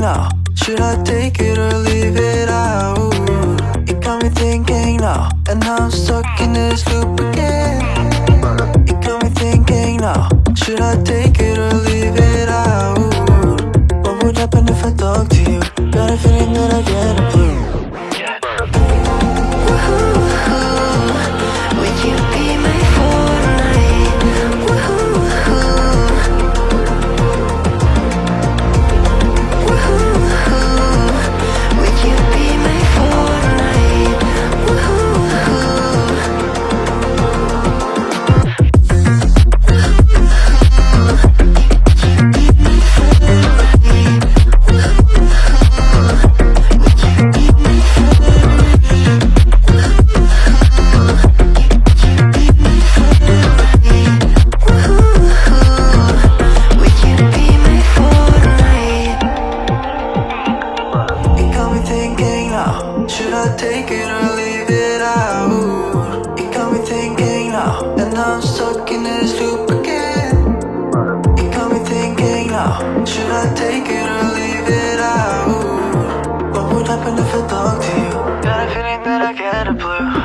now Should I take it or leave it out? It got me thinking now And I'm stuck in this loop again It got me thinking now Should I take it take it or leave it out It got me thinking now And I'm stuck in this loop again It got me thinking now Should I take it or leave it out? What would happen if I talked to you? Got a feeling that I get a blue